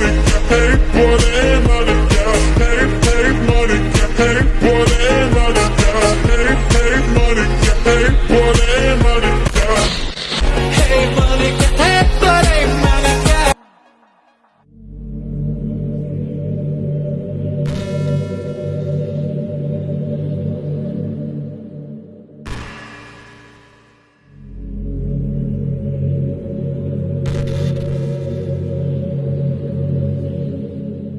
money, paper.